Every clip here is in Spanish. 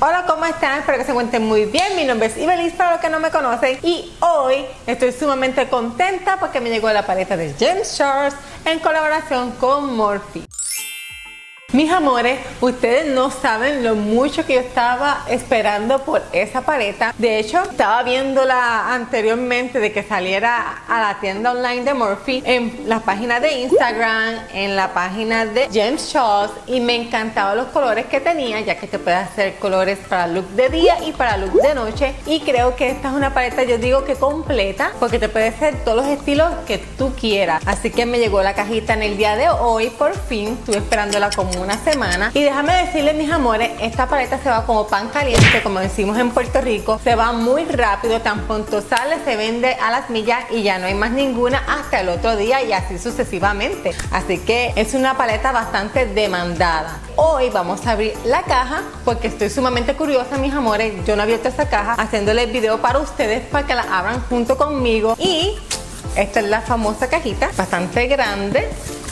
Hola, ¿cómo están? Espero que se encuentren muy bien. Mi nombre es Ibelis para los que no me conocen y hoy estoy sumamente contenta porque me llegó la paleta de James Charles en colaboración con Morphe. Mis amores, ustedes no saben lo mucho que yo estaba esperando por esa paleta. De hecho, estaba viéndola anteriormente de que saliera a la tienda online de Morphe en la página de Instagram, en la página de James Charles y me encantaban los colores que tenía ya que te puede hacer colores para look de día y para look de noche y creo que esta es una paleta yo digo que completa porque te puede hacer todos los estilos que tú quieras. Así que me llegó la cajita en el día de hoy por fin, estuve esperándola como una semana. Y déjame decirles mis amores esta paleta se va como pan caliente como decimos en Puerto Rico. Se va muy rápido tan pronto sale se vende a las millas y ya no hay más ninguna hasta el otro día y así sucesivamente. Así que es una paleta bastante demandada. Hoy vamos a abrir la caja porque estoy sumamente curiosa mis amores. Yo no he abierto esta caja haciéndole el video para ustedes para que la abran junto conmigo. Y esta es la famosa cajita bastante grande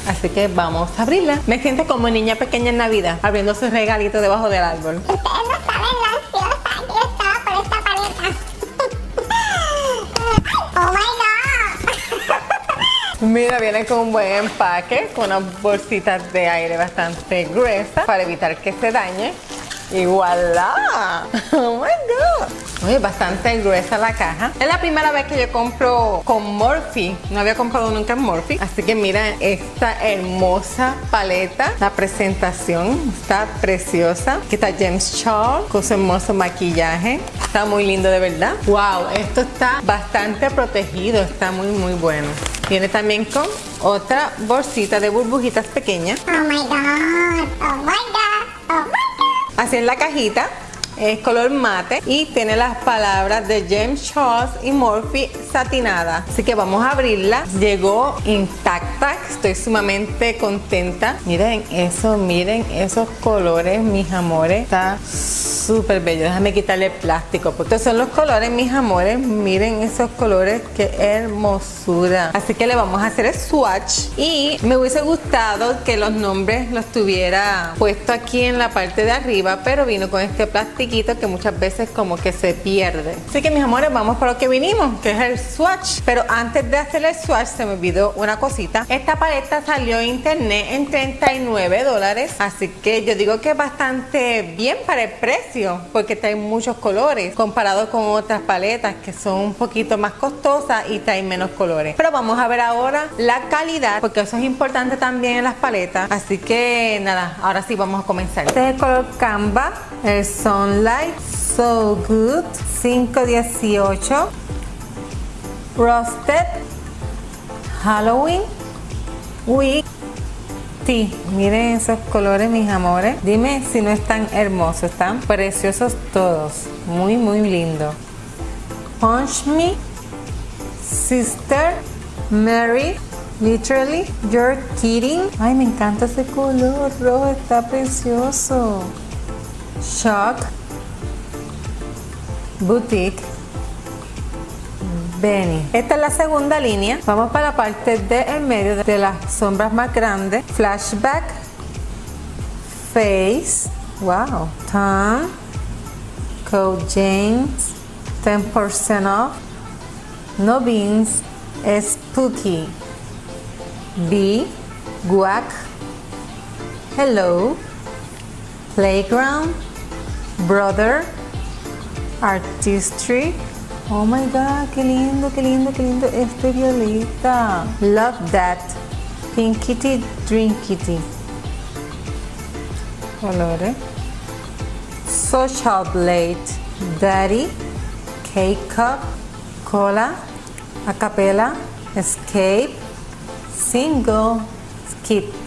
Así que vamos a abrirla. Me siento como niña pequeña en Navidad, abriendo sus regalitos debajo del árbol. Ustedes no saben lo ansiosa yo estaba por esta paleta. ¡Oh, my God! Mira, viene con un buen empaque, con unas bolsitas de aire bastante gruesas para evitar que se dañe. Y voilà. Oh my god. Oye, bastante gruesa la caja. Es la primera vez que yo compro con Morphe. No había comprado nunca en Morphe. Así que mira esta hermosa paleta. La presentación está preciosa. Aquí está James Charles con su hermoso maquillaje. Está muy lindo de verdad. Wow, esto está bastante protegido. Está muy muy bueno. Viene también con otra bolsita de burbujitas pequeñas. Oh my god. Oh my god. Oh my god. Así en la cajita es color mate y tiene las palabras de James Charles y Morphe satinada. Así que vamos a abrirla. Llegó intacta. Estoy sumamente contenta. Miren eso miren esos colores mis amores. Está súper bello. Déjame quitarle el plástico porque estos son los colores mis amores. Miren esos colores qué hermosura. Así que le vamos a hacer el swatch. Y me hubiese gustado que los nombres los tuviera puesto aquí en la parte de arriba pero vino con este plástico que muchas veces como que se pierde. Así que mis amores, vamos por lo que vinimos, que es el swatch. Pero antes de hacer el swatch se me olvidó una cosita. Esta paleta salió en internet en 39 dólares. Así que yo digo que es bastante bien para el precio, porque trae muchos colores comparado con otras paletas que son un poquito más costosas y traen menos colores. Pero vamos a ver ahora la calidad, porque eso es importante también en las paletas. Así que nada, ahora sí vamos a comenzar. Este es el color Canva, Son Light So Good 518 Roasted Halloween Week Sí, miren esos colores mis amores. Dime si no están hermosos Están preciosos todos. Muy muy lindo. Punch Me Sister Mary Literally You're Kidding. Ay me encanta ese color rojo Está precioso. Shock Boutique Benny. Esta es la segunda línea. Vamos para la parte del medio de las sombras más grandes. Flashback. Face. Wow. Tom. Code James. 10% off. No beans. Spooky. B. Guac. Hello. Playground. Brother. Artistry. Oh my god, qué lindo, qué lindo, qué lindo este violeta. Love that. Pinkity Drinkity. Colores. Social Blade. Daddy. K-Cup. Cola. Acapella. Escape. Single. Skip.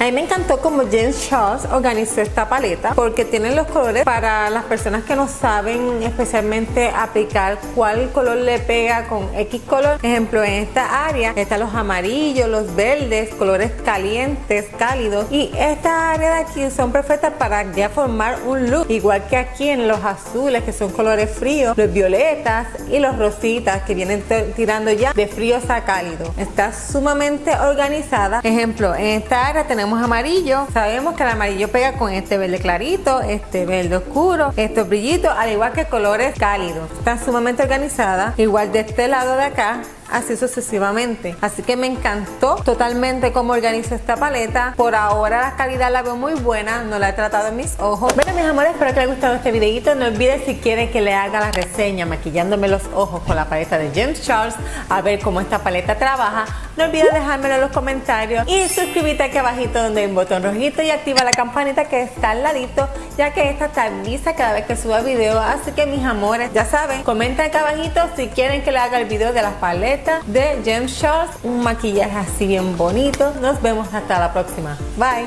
A mí me encantó como James Charles organizó esta paleta porque tiene los colores para las personas que no saben especialmente aplicar cuál color le pega con X color. Ejemplo, en esta área están los amarillos, los verdes, colores calientes, cálidos y esta área de aquí son perfectas para ya formar un look. Igual que aquí en los azules que son colores fríos, los violetas y los rositas que vienen tirando ya de fríos a cálidos. Está sumamente organizada. Ejemplo, en esta área tenemos amarillo. Sabemos que el amarillo pega con este verde clarito, este verde oscuro, estos brillitos, al igual que colores cálidos. Está sumamente organizada. Igual de este lado de acá así sucesivamente. Así que me encantó totalmente cómo organizo esta paleta. Por ahora la calidad la veo muy buena, no la he tratado en mis ojos. Bueno mis amores, espero que les haya gustado este videito. No olviden si quieren que le haga la reseña maquillándome los ojos con la paleta de James Charles a ver cómo esta paleta trabaja. No olvides dejármelo en los comentarios y suscribirte aquí abajito donde hay un botón rojito y activa la campanita que está al ladito ya que esta te avisa cada vez que suba video. Así que mis amores, ya saben, comenten aquí abajito si quieren que le haga el video de las paletas de Gem Shots, un maquillaje así bien bonito. Nos vemos hasta la próxima. Bye.